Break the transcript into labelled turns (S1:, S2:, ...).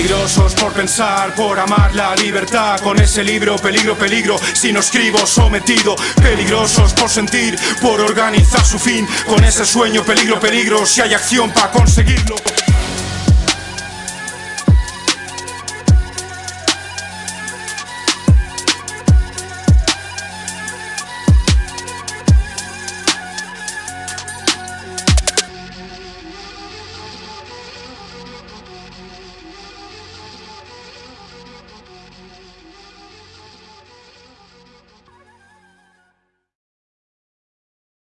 S1: Peligrosos por pensar, por amar la libertad. Con ese libro, peligro, peligro, si no escribo sometido. Peligrosos por sentir, por organizar su fin. Con ese sueño, peligro, peligro, si hay acción para conseguirlo.